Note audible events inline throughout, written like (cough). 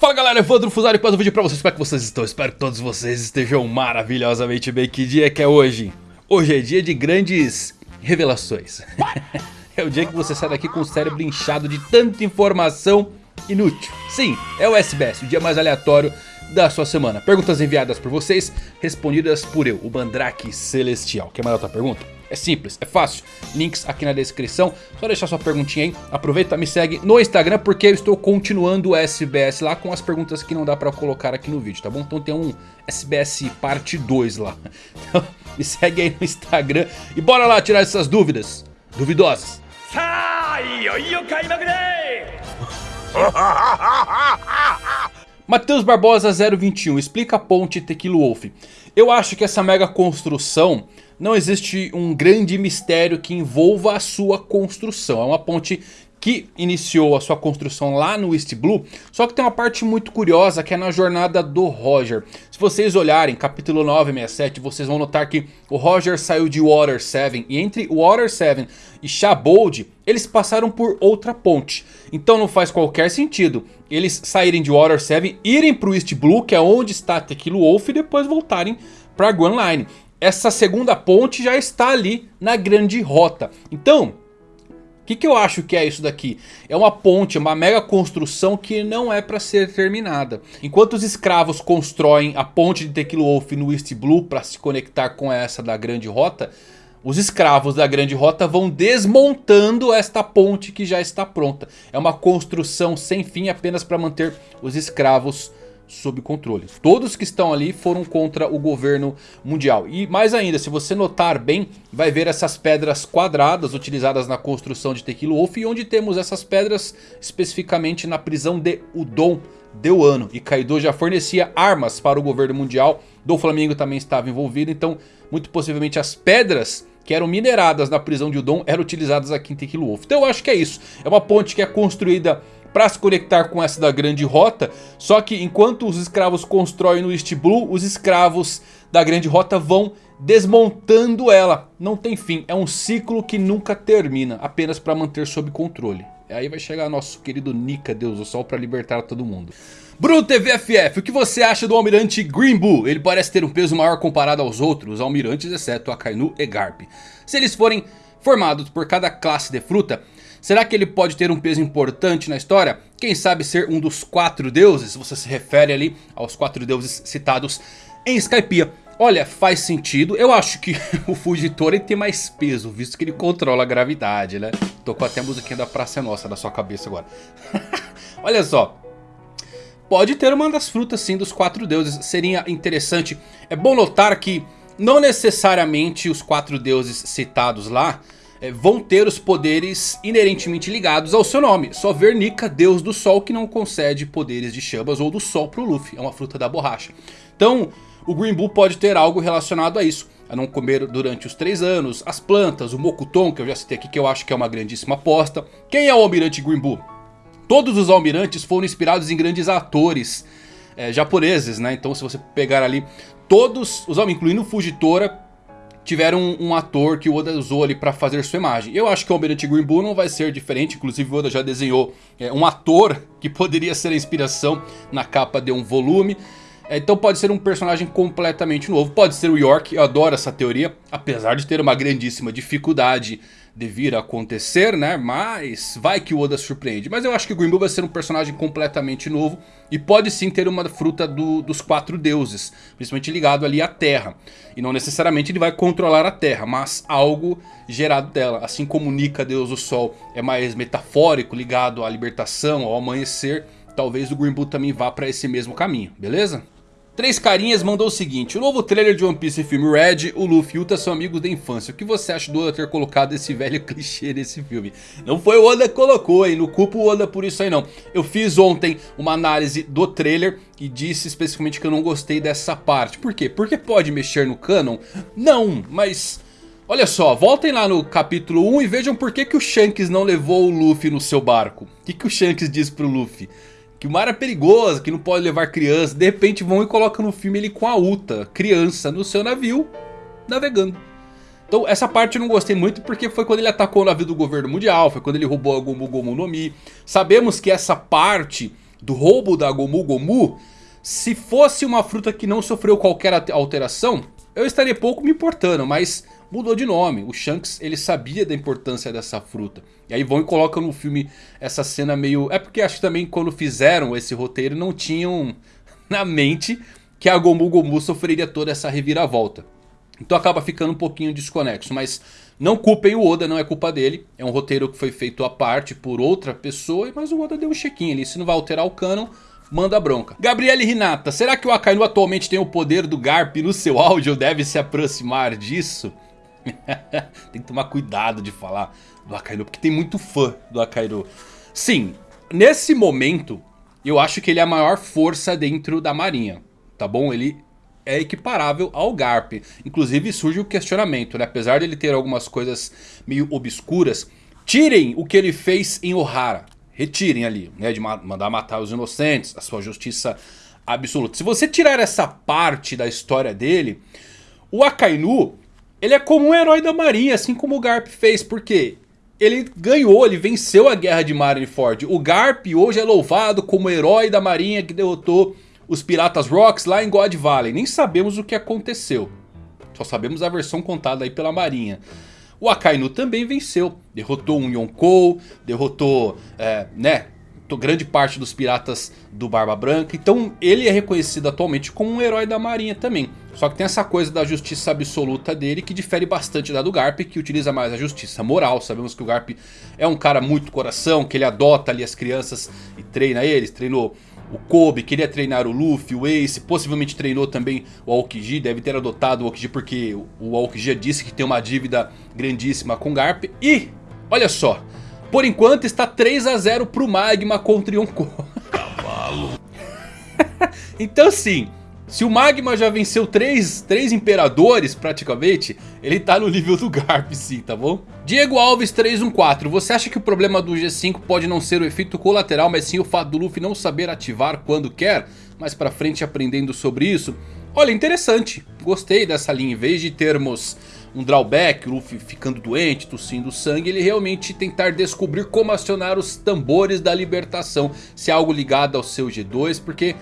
Fala galera, Evandro Fusari com mais um vídeo pra vocês, como é que vocês estão? Espero que todos vocês estejam maravilhosamente bem, que dia que é hoje? Hoje é dia de grandes revelações (laughs) É o dia que você sai daqui com o cérebro inchado de tanta informação inútil Sim, é o SBS, o dia mais aleatório da sua semana Perguntas enviadas por vocês, respondidas por eu, o Mandrake Celestial Quer mandar outra pergunta? É simples, é fácil, links aqui na descrição, só deixar sua perguntinha aí, aproveita, me segue no Instagram porque eu estou continuando o SBS lá com as perguntas que não dá pra colocar aqui no vídeo, tá bom? Então tem um SBS parte 2 lá, (laughs) então me segue aí no Instagram e bora lá tirar essas dúvidas, duvidosas. (laughs) Matheus Barbosa 021, explica a ponte Tequila Wolf. Eu acho que essa mega construção não existe um grande mistério que envolva a sua construção. É uma ponte que iniciou a sua construção lá no East Blue, só que tem uma parte muito curiosa que é na jornada do Roger. Se vocês olharem capítulo 967, vocês vão notar que o Roger saiu de Water 7 e entre Water 7 e Shabold, eles passaram por outra ponte. Então não faz qualquer sentido eles saírem de Water 7, irem para o East Blue, que é onde está Tequila Wolf, e depois voltarem para Grand Line essa segunda ponte já está ali na grande rota. Então, o que, que eu acho que é isso daqui? É uma ponte, uma mega construção que não é para ser terminada. Enquanto os escravos constroem a ponte de Tequila Wolf no East Blue para se conectar com essa da grande rota... Os escravos da grande rota vão desmontando esta ponte que já está pronta. É uma construção sem fim apenas para manter os escravos sob controle. Todos que estão ali foram contra o governo mundial. E mais ainda, se você notar bem, vai ver essas pedras quadradas utilizadas na construção de Tequila Wolf. E onde temos essas pedras especificamente na prisão de Udon de Wano. E Kaido já fornecia armas para o governo mundial. Do Flamengo também estava envolvido. Então, muito possivelmente as pedras que eram mineradas na prisão de Udon eram utilizadas aqui em Tequila Wolf. Então eu acho que é isso. É uma ponte que é construída para se conectar com essa da grande rota. Só que enquanto os escravos constroem no East Blue, os escravos da grande rota vão desmontando ela. Não tem fim, é um ciclo que nunca termina, apenas para manter sob controle. Aí vai chegar nosso querido Nika, Deus do Sol, para libertar todo mundo. Bruno TVFF, o que você acha do almirante Green Bull? Ele parece ter um peso maior comparado aos outros almirantes, exceto Akainu e Garp. Se eles forem formados por cada classe de fruta, Será que ele pode ter um peso importante na história? Quem sabe ser um dos quatro deuses? Você se refere ali aos quatro deuses citados em Skypiea. Olha, faz sentido. Eu acho que (laughs) o Fugitora tem mais peso, visto que ele controla a gravidade, né? Tô com até a musiquinha da Praça Nossa na sua cabeça agora. (laughs) Olha só. Pode ter uma das frutas sim dos quatro deuses. Seria interessante. É bom notar que não necessariamente os quatro deuses citados lá vão ter os poderes inerentemente ligados ao seu nome. Só ver Nika, deus do sol, que não concede poderes de chamas ou do sol pro Luffy. É uma fruta da borracha. Então, o Green Bull pode ter algo relacionado a isso. A não comer durante os três anos, as plantas, o Mokuton, que eu já citei aqui, que eu acho que é uma grandíssima aposta. Quem é o Almirante Green Bull? Todos os almirantes foram inspirados em grandes atores é, japoneses, né? Então se você pegar ali todos os homens, incluindo o Fujitora, tiveram um, um, ator que o Oda usou ali para fazer sua imagem. Eu acho que o Almirante Green Bull não vai ser diferente, inclusive o Oda já desenhou é, um ator que poderia ser a inspiração na capa de um volume. É, então pode ser um personagem completamente novo, pode ser o York, eu adoro essa teoria, apesar de ter uma grandíssima dificuldade de vir acontecer, né? Mas vai que o Oda surpreende. Mas eu acho que o Bull vai ser um personagem completamente novo. E pode sim ter uma fruta do, dos quatro deuses. Principalmente ligado ali à Terra. E não necessariamente ele vai controlar a Terra. Mas algo gerado dela. Assim como Nika, Deus do Sol, é mais metafórico, ligado à libertação, ao amanhecer. Talvez o Bull também vá para esse mesmo caminho, beleza? Três Carinhas mandou o seguinte, o novo trailer de One Piece filme Red, o Luffy e Uta são amigos da infância. O que você acha do Oda ter colocado esse velho (laughs) clichê nesse filme? Não foi o Oda que colocou, hein? Não culpo o Oda por isso aí não. Eu fiz ontem uma análise do trailer e disse especificamente que eu não gostei dessa parte. Por quê? Porque pode mexer no canon? Não, mas... Olha só, voltem lá no capítulo 1 e vejam por que, que o Shanks não levou o Luffy no seu barco. O que, que o Shanks diz pro Luffy? Que o mar é perigoso, que não pode levar criança. De repente vão e colocam no filme ele com a Uta, criança, no seu navio, navegando. Então essa parte eu não gostei muito porque foi quando ele atacou o navio do governo mundial, foi quando ele roubou a Gomu Gomu no Mi. Sabemos que essa parte do roubo da Gomu Gomu, se fosse uma fruta que não sofreu qualquer alteração, eu estaria pouco me importando, mas mudou de nome. O Shanks ele sabia da importância dessa fruta. E aí vão e colocam no filme essa cena meio... É porque acho que também quando fizeram esse roteiro não tinham (laughs) na mente que a Gomu Gomu sofreria toda essa reviravolta. Então acaba ficando um pouquinho desconexo, mas não culpem o Oda, não é culpa dele. É um roteiro que foi feito à parte por outra pessoa, mas o Oda deu um chequinho ali. Se não vai alterar o canon, manda bronca. Gabriele Rinata, será que o Akainu atualmente tem o poder do Garp no seu áudio? Deve se aproximar disso? (laughs) tem que tomar cuidado de falar do Akainu, porque tem muito fã do Akainu. Sim, nesse momento, eu acho que ele é a maior força dentro da marinha, tá bom? Ele é equiparável ao Garp. Inclusive surge o questionamento, né? Apesar dele ter algumas coisas meio obscuras, tirem o que ele fez em Ohara. Retirem ali, né? De mandar matar os inocentes, a sua justiça absoluta. Se você tirar essa parte da história dele, o Akainu, ele é como um herói da marinha, assim como o Garp fez. Porque ele ganhou, ele venceu a guerra de Marineford. O Garp hoje é louvado como herói da marinha que derrotou os Piratas Rocks lá em God Valley. Nem sabemos o que aconteceu. Só sabemos a versão contada aí pela marinha. O Akainu também venceu. Derrotou um Yonkou, derrotou, é, né, grande parte dos piratas do Barba Branca. Então ele é reconhecido atualmente como um herói da marinha também. Só que tem essa coisa da justiça absoluta dele que difere bastante da do Garp, que utiliza mais a justiça moral. Sabemos que o Garp é um cara muito coração, que ele adota ali as crianças e treina eles. Treinou o Kobe, queria treinar o Luffy, o Ace, possivelmente treinou também o Aokiji, deve ter adotado o Aokiji porque o Aokiji disse que tem uma dívida grandíssima com Garp. E, olha só, por enquanto está 3 a 0 pro Magma contra Yonkou. Cavalo. (laughs) então sim, se o Magma já venceu três, três imperadores praticamente, ele tá no nível do Garp sim, tá bom? Diego Alves 314, você acha que o problema do G5 pode não ser o efeito colateral, mas sim o fato do Luffy não saber ativar quando quer? Mais pra frente aprendendo sobre isso? Olha, interessante, gostei dessa linha, em vez de termos um drawback, o Luffy ficando doente, tossindo sangue, ele realmente tentar descobrir como acionar os tambores da libertação, se é algo ligado ao seu G2, porque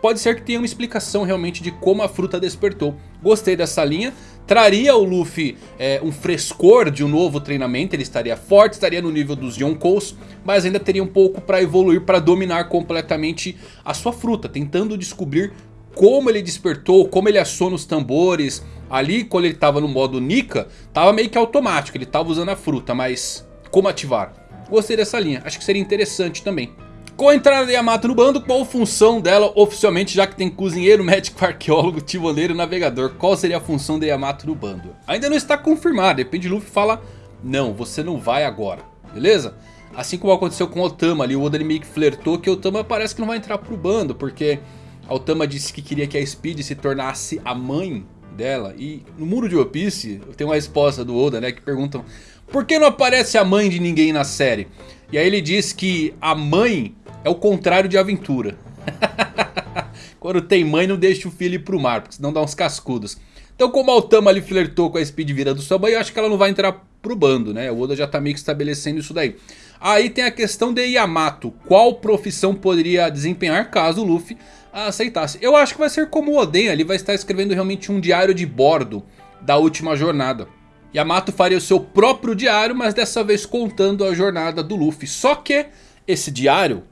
pode ser que tenha uma explicação realmente de como a fruta despertou. Gostei dessa linha. Traria o Luffy é, um frescor de um novo treinamento, ele estaria forte, estaria no nível dos Yonkous, mas ainda teria um pouco para evoluir, para dominar completamente a sua fruta, tentando descobrir como ele despertou, como ele aciona os tambores. Ali quando ele estava no modo Nika, estava meio que automático, ele estava usando a fruta, mas como ativar? Gostei dessa linha, acho que seria interessante também. Com a entrada de Yamato no bando, qual a função dela oficialmente, já que tem cozinheiro, (laughs) médico, arqueólogo, tivoleiro navegador? Qual seria a função de Yamato no bando? Ainda não está confirmado, depende Luffy fala, não, você não vai agora, beleza? Assim como aconteceu com Otama ali, o Oda meio que flertou que Otama parece que não vai entrar pro bando, porque a Otama disse que queria que a Speed se tornasse a mãe dela. E no muro de One Piece tem uma resposta do Oda né, que perguntam por que não aparece a mãe de ninguém na série? E aí ele diz que a mãe é o contrário de aventura. (laughs) Quando tem mãe não deixa o filho ir pro mar, porque senão dá uns cascudos. Então como a Otama ali flertou com a Speed virando sua mãe, eu acho que ela não vai entrar pro bando, né? O Oda já tá meio que estabelecendo isso daí. Aí tem a questão de Yamato. Qual profissão poderia desempenhar caso o Luffy aceitasse? Eu acho que vai ser como o Oden, ele vai estar escrevendo realmente um diário de bordo da última jornada. Yamato faria o seu próprio diário, mas dessa vez contando a jornada do Luffy. Só que esse diário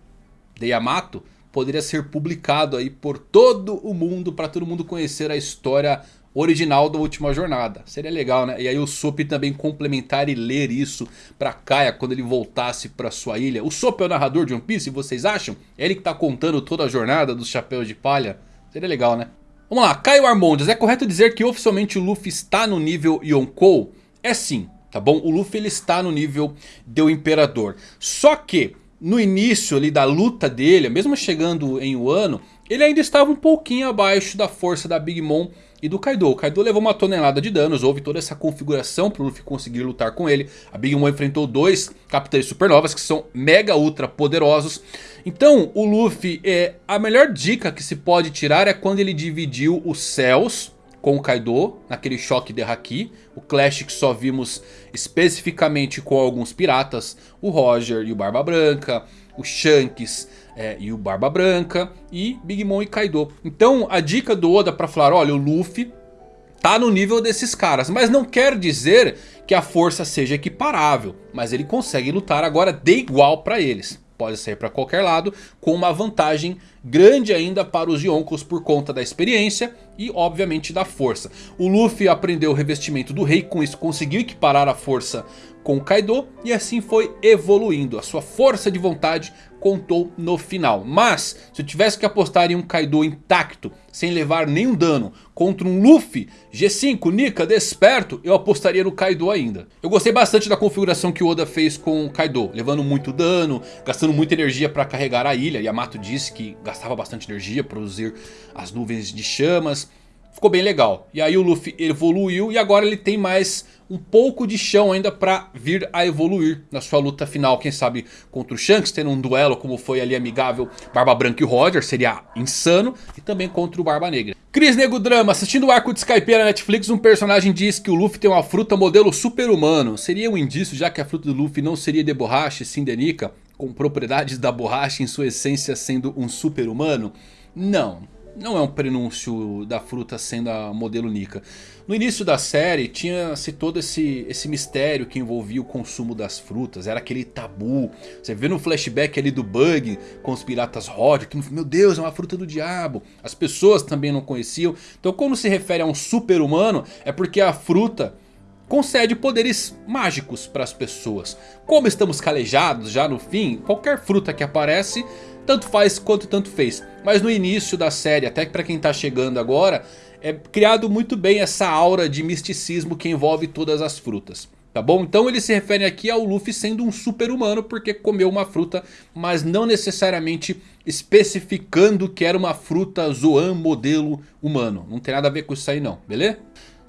de Yamato poderia ser publicado aí por todo o mundo para todo mundo conhecer a história original da última jornada. Seria legal, né? E aí o Sop também complementar e ler isso para Kaia quando ele voltasse para sua ilha. O Sop é o narrador de One Piece, vocês acham? É ele que tá contando toda a jornada dos chapéus de palha? Seria legal, né? Vamos lá, Caio Armondes, é correto dizer que oficialmente o Luffy está no nível Yonkou? É sim, tá bom? O Luffy ele está no nível do Imperador. Só que no início ali da luta dele, mesmo chegando em Wano, ele ainda estava um pouquinho abaixo da força da Big Mom e do Kaido. O Kaido levou uma tonelada de danos, houve toda essa configuração para o Luffy conseguir lutar com ele. A Big Mom enfrentou dois Capitães Supernovas que são mega ultra poderosos. Então o Luffy, é, a melhor dica que se pode tirar é quando ele dividiu os céus com o Kaido, naquele choque de Haki. O Clash que só vimos especificamente com alguns piratas, o Roger e o Barba Branca, o Shanks é, e o Barba Branca e Big Mom e Kaido. Então a dica do Oda para falar, olha o Luffy tá no nível desses caras. Mas não quer dizer que a força seja equiparável. Mas ele consegue lutar agora de igual para eles. Pode sair para qualquer lado com uma vantagem grande ainda para os Yonkos por conta da experiência e obviamente da força. O Luffy aprendeu o revestimento do rei, com isso conseguiu equiparar a força com o Kaido e assim foi evoluindo. A sua força de vontade contou no final. Mas se eu tivesse que apostar em um Kaido intacto, sem levar nenhum dano, contra um Luffy G5 Nika desperto, eu apostaria no Kaido ainda. Eu gostei bastante da configuração que o Oda fez com o Kaido, levando muito dano, gastando muita energia para carregar a ilha. Yamato disse que gastava bastante energia produzir as nuvens de chamas. Ficou bem legal. E aí o Luffy evoluiu e agora ele tem mais um pouco de chão ainda para vir a evoluir na sua luta final. Quem sabe contra o Shanks, tendo um duelo como foi ali amigável Barba Branca e Roger, seria insano. E também contra o Barba Negra. Cris Nego Drama, assistindo o arco de Skype na Netflix, um personagem diz que o Luffy tem uma fruta modelo super-humano. Seria um indício já que a fruta do Luffy não seria de borracha, sim de nica, com propriedades da borracha em sua essência sendo um super-humano? Não, não é um prenúncio da fruta sendo a modelo Nika. No início da série tinha-se todo esse, esse mistério que envolvia o consumo das frutas. Era aquele tabu. Você vê no flashback ali do Bug com os piratas Roger. Que, meu Deus, é uma fruta do diabo. As pessoas também não conheciam. Então quando se refere a um super humano é porque a fruta concede poderes mágicos para as pessoas. Como estamos calejados já no fim, qualquer fruta que aparece tanto faz quanto tanto fez. Mas no início da série, até para quem está chegando agora, é criado muito bem essa aura de misticismo que envolve todas as frutas. Tá bom? Então ele se refere aqui ao Luffy sendo um super humano porque comeu uma fruta, mas não necessariamente especificando que era uma fruta Zoan modelo humano. Não tem nada a ver com isso aí não, beleza?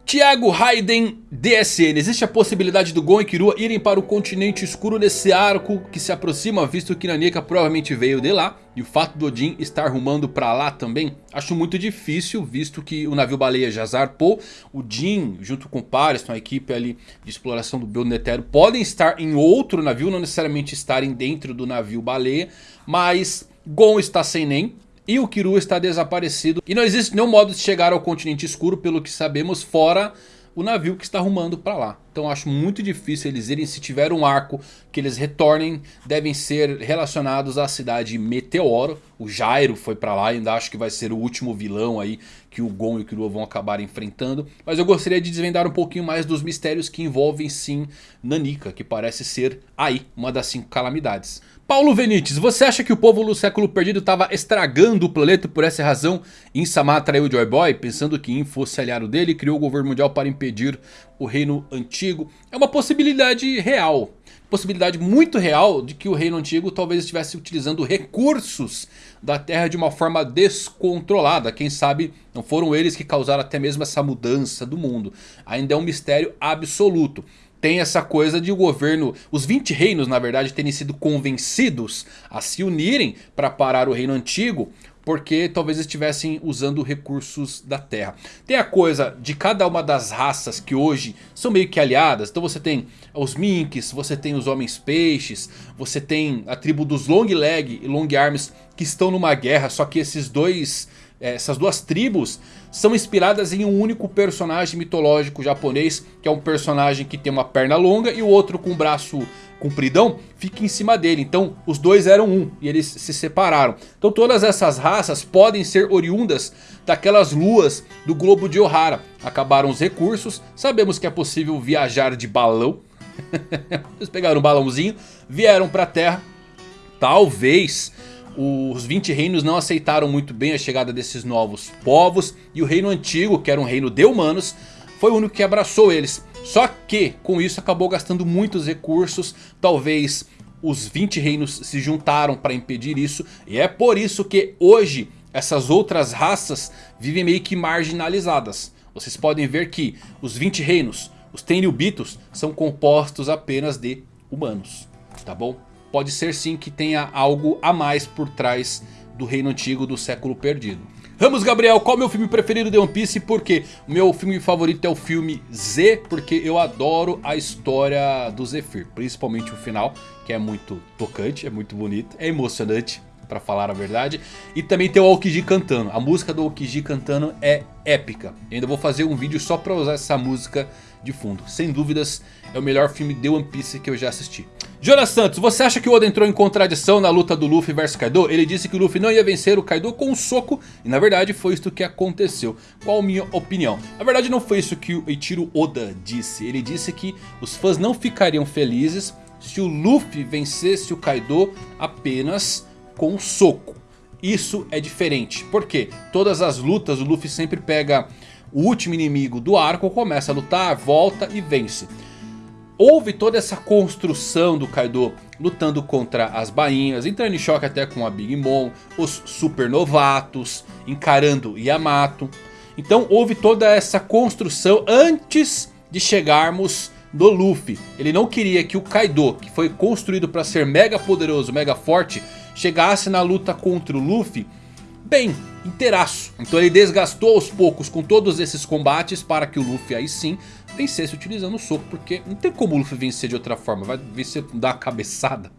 Thiago Raiden DSN, existe a possibilidade do Gon e Kirua irem para o continente escuro nesse arco que se aproxima, visto que Nanika provavelmente veio de lá. E o fato do Odin estar rumando para lá também, acho muito difícil, visto que o navio baleia já zarpou. O Jin, junto com o Paris, a equipe ali de exploração do Build Netero, podem estar em outro navio, não necessariamente estarem dentro do navio baleia. Mas Gon está sem nem, e o Kiru está desaparecido. E não existe nenhum modo de chegar ao continente escuro, pelo que sabemos, fora o navio que está rumando para lá. Então acho muito difícil eles irem. Se tiver um arco que eles retornem, devem ser relacionados à cidade Meteoro. O Jairo foi para lá, ainda acho que vai ser o último vilão aí que o Gon e o Killua vão acabar enfrentando. Mas eu gostaria de desvendar um pouquinho mais dos mistérios que envolvem sim Nanika, que parece ser aí uma das cinco calamidades. Paulo Venites, você acha que o povo do século perdido estava estragando o planeta por essa razão? Insama traiu Joy Boy pensando que In fosse aliado dele e criou o governo mundial para impedir o reino antigo. É uma possibilidade real. Possibilidade muito real de que o reino antigo talvez estivesse utilizando recursos da terra de uma forma descontrolada. Quem sabe não foram eles que causaram até mesmo essa mudança do mundo. Ainda é um mistério absoluto tem essa coisa de o governo, os 20 reinos na verdade terem sido convencidos a se unirem para parar o reino antigo. Porque talvez estivessem usando recursos da terra. Tem a coisa de cada uma das raças que hoje são meio que aliadas. Então você tem os Minks, você tem os Homens Peixes. Você tem a tribo dos Long Leg e Long Arms que estão numa guerra. Só que esses dois essas duas tribos são inspiradas em um único personagem mitológico japonês. Que é um personagem que tem uma perna longa e o outro com um braço compridão fica em cima dele. Então os dois eram um e eles se separaram. Então todas essas raças podem ser oriundas daquelas luas do globo de Ohara. Acabaram os recursos, sabemos que é possível viajar de balão. (laughs) Eles pegaram um balãozinho, vieram para a Terra. Talvez os 20 reinos não aceitaram muito bem a chegada desses novos povos. E o reino antigo, que era um reino de humanos, foi o único que abraçou eles. Só que com isso acabou gastando muitos recursos. Talvez os 20 reinos se juntaram para impedir isso. E é por isso que hoje essas outras raças vivem meio que marginalizadas. Vocês podem ver que os 20 reinos, os Tenryubitos, são compostos apenas de humanos. Tá bom? Pode ser sim que tenha algo a mais por trás do reino antigo do século perdido. Ramos Gabriel, qual é o meu filme preferido de One Piece? Porque o meu filme favorito é o filme Z, porque eu adoro a história do Zephyr, principalmente o final, que é muito tocante, é muito bonito, é emocionante. pra falar a verdade. E também tem o Aokiji cantando. A música do Aokiji cantando é épica. Eu ainda vou fazer um vídeo só pra usar essa música de fundo. Sem dúvidas, é o melhor filme de One Piece que eu já assisti. Jonas Santos, você acha que o Oda entrou em contradição na luta do Luffy versus Kaido? Ele disse que o Luffy não ia vencer o Kaido com um soco e na verdade foi isso que aconteceu. Qual a minha opinião? Na verdade não foi isso que o Eiichiro Oda disse. Ele disse que os fãs não ficariam felizes se o Luffy vencesse o Kaido apenas com um soco. Isso é diferente. Por quê? Todas as lutas o Luffy sempre pega o último inimigo do arco, começa a lutar, volta e vence. Houve toda essa construção do Kaido lutando contra as bainhas, entrando em choque até com a Big Mom, os supernovatos, encarando Yamato. Então houve toda essa construção antes de chegarmos no Luffy. Ele não queria que o Kaido, que foi construído para ser mega poderoso, mega forte, chegasse na luta contra o Luffy bem, inteiraço. Então ele desgastou aos poucos com todos esses combates para que o Luffy aí sim vencesse utilizando o soco. Porque não tem como o Luffy vencer de outra forma. Vai vencer com dar uma cabeçada.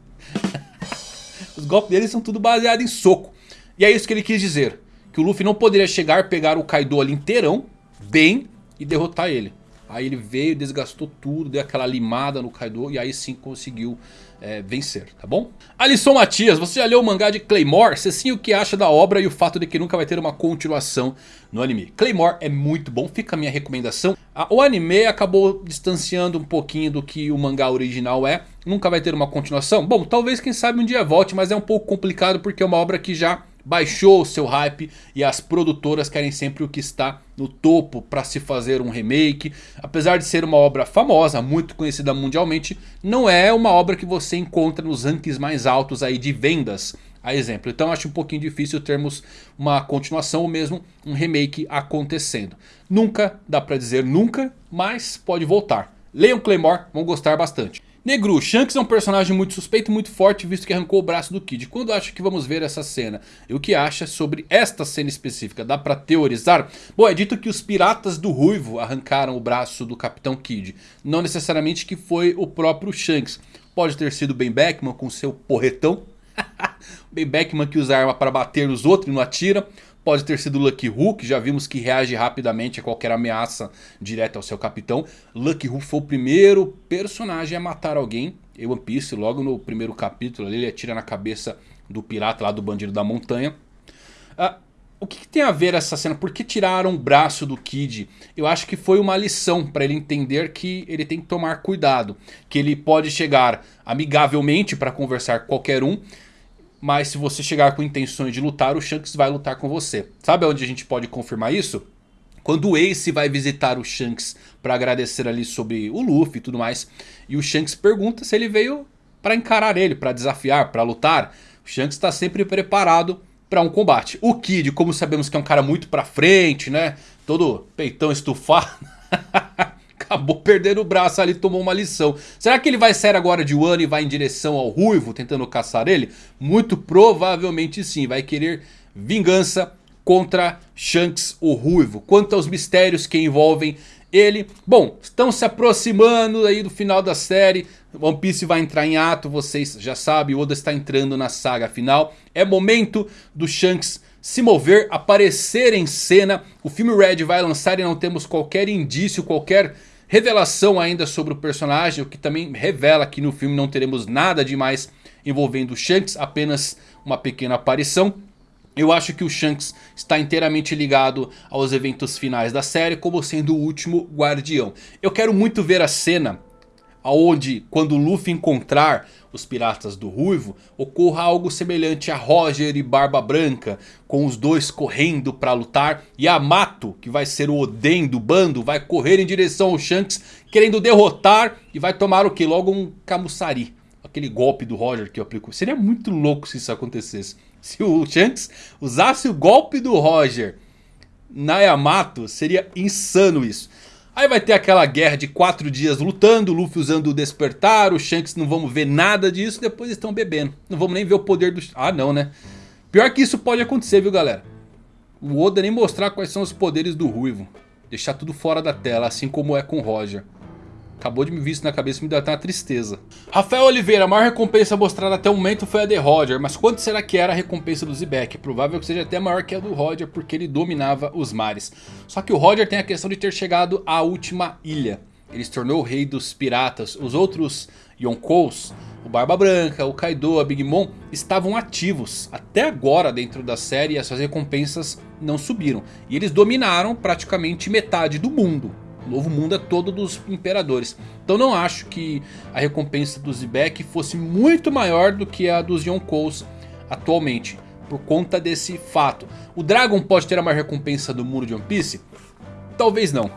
(laughs) Os golpes dele são tudo baseado em soco. E é isso que ele quis dizer. Que o Luffy não poderia chegar, pegar o Kaido ali inteirão, bem, e derrotar ele. Aí ele veio, desgastou tudo, deu aquela limada no Kaido e aí sim conseguiu é, vencer, tá bom? Alisson Matias, você já leu o mangá de Claymore? Se sim, o que acha da obra e o fato de que nunca vai ter uma continuação no anime? Claymore é muito bom, fica a minha recomendação. O anime acabou distanciando um pouquinho do que o mangá original é. Nunca vai ter uma continuação? Bom, talvez quem sabe um dia volte, mas é um pouco complicado porque é uma obra que já baixou o seu hype e as produtoras querem sempre o que está no topo para se fazer um remake. Apesar de ser uma obra famosa, muito conhecida mundialmente, não é uma obra que você encontra nos rankings mais altos aí de vendas. A exemplo, então acho um pouquinho difícil termos uma continuação ou mesmo um remake acontecendo. Nunca, dá pra dizer nunca, mas pode voltar. Leiam Claymore, vão gostar bastante. Negru, Shanks é um personagem muito suspeito e muito forte visto que arrancou o braço do Kid. Quando acha que vamos ver essa cena? E o que acha sobre esta cena específica? Dá pra teorizar? Bom, é dito que os piratas do Ruivo arrancaram o braço do Capitão Kid. Não necessariamente que foi o próprio Shanks. Pode ter sido Ben Beckman com seu porretão. (laughs) ben Beckman que usa arma para bater nos outros e não atira. Pode ter sido Lucky Who, que já vimos que reage rapidamente a qualquer ameaça direta ao seu capitão. Lucky Who foi o primeiro personagem a matar alguém em One Piece. Logo no primeiro capítulo ele atira na cabeça do pirata lá do bandido da montanha. Ah, o que, que, tem a ver essa cena? Por que tiraram o braço do Kid? Eu acho que foi uma lição para ele entender que ele tem que tomar cuidado. Que ele pode chegar amigavelmente para conversar com qualquer um. Mas se você chegar com intenções de lutar, o Shanks vai lutar com você. Sabe onde a gente pode confirmar isso? Quando o Ace vai visitar o Shanks para agradecer ali sobre o Luffy e tudo mais. E o Shanks pergunta se ele veio para encarar ele, para desafiar, para lutar. O Shanks está sempre preparado para um combate. O Kid, como sabemos que é um cara muito pra frente, né? Todo peitão estufado. (laughs) acabou perdendo o braço ali, tomou uma lição. Será que ele vai sair agora de Wano e vai em direção ao Ruivo, tentando caçar ele? Muito provavelmente sim, vai querer vingança contra Shanks o Ruivo. Quanto aos mistérios que envolvem ele, bom, estão se aproximando aí do final da série. One Piece vai entrar em ato, vocês já sabem, Oda está entrando na saga final. É momento do Shanks se mover, aparecer em cena. O filme Red vai lançar e não temos qualquer indício, qualquer revelação ainda sobre o personagem. O que também revela que no filme não teremos nada demais envolvendo o Shanks, apenas uma pequena aparição. Eu acho que o Shanks está inteiramente ligado aos eventos finais da série como sendo o último guardião. Eu quero muito ver a cena onde quando Luffy encontrar os piratas do Ruivo, ocorra algo semelhante a Roger e Barba Branca, com os dois correndo para lutar. E Yamato, que vai ser o Oden do bando, vai correr em direção ao Shanks, querendo derrotar e vai tomar o que? Logo um Kamusari. Aquele golpe do Roger que eu aplico. Seria muito louco se isso acontecesse. Se o Shanks usasse o golpe do Roger na Yamato, seria insano isso. Aí vai ter aquela guerra de quatro dias lutando, Luffy usando o despertar, o Shanks não vamos ver nada disso, depois estão bebendo. Não vamos nem ver o poder do... Ah não né. Pior que isso pode acontecer viu galera. O Oda nem mostrar quais são os poderes do Ruivo. Deixar tudo fora da tela, assim como é com o Roger. Acabou de me vir isso na cabeça e me deu até uma tristeza. Rafael Oliveira, a maior recompensa mostrada até o momento foi a de Roger. Mas quanto será que era a recompensa do Zebek? Provável que seja até maior que a do Roger porque ele dominava os mares. Só que o Roger tem a questão de ter chegado à última ilha. Ele se tornou o rei dos piratas. Os outros Yonkous, o Barba Branca, o Kaido, a Big Mom estavam ativos. Até agora dentro da série e as suas recompensas não subiram. E eles dominaram praticamente metade do mundo. O novo mundo é todo dos imperadores. Então não acho que a recompensa do Zebek fosse muito maior do que a dos Yonkous atualmente. Por conta desse fato. O Dragon pode ter a maior recompensa do mundo de One Piece? Talvez não.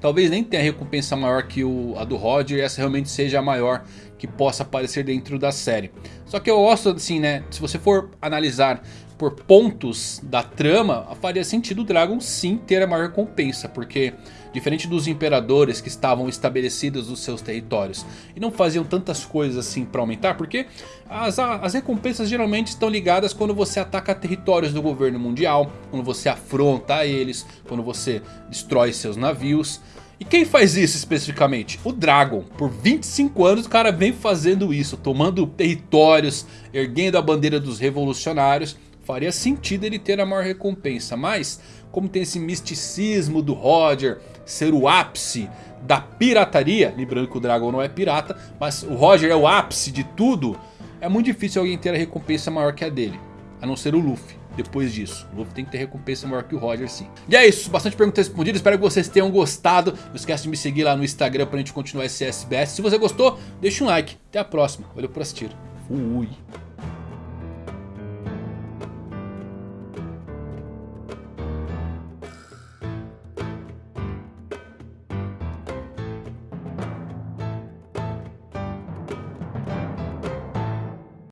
Talvez nem tenha recompensa maior que o, a do Roger e essa realmente seja a maior que possa aparecer dentro da série. Só que eu gosto assim, né? Se você for analisar por pontos da trama, faria sentido o Dragon sim ter a maior recompensa. Porque diferente dos imperadores que estavam estabelecidos nos seus territórios e não faziam tantas coisas assim para aumentar. Porque as, as recompensas geralmente estão ligadas quando você ataca territórios do governo mundial. Quando você afronta eles, quando você destrói seus navios. E quem faz isso especificamente? O Dragon. Por 25 anos o cara vem fazendo isso. Tomando territórios, erguendo a bandeira dos revolucionários faria sentido ele ter a maior recompensa. Mas, como tem esse misticismo do Roger ser o ápice da pirataria. Lembrando que o Dragon não é pirata, mas o Roger é o ápice de tudo. É muito difícil alguém ter a recompensa maior que a dele. A não ser o Luffy. Depois disso, o Luffy tem que ter recompensa maior que o Roger sim. E é isso, bastante perguntas respondidas, espero que vocês tenham gostado. Não esquece de me seguir lá no Instagram pra gente continuar esse SBS. Se você gostou, deixa um like. Até a próxima, valeu por assistir. Fui.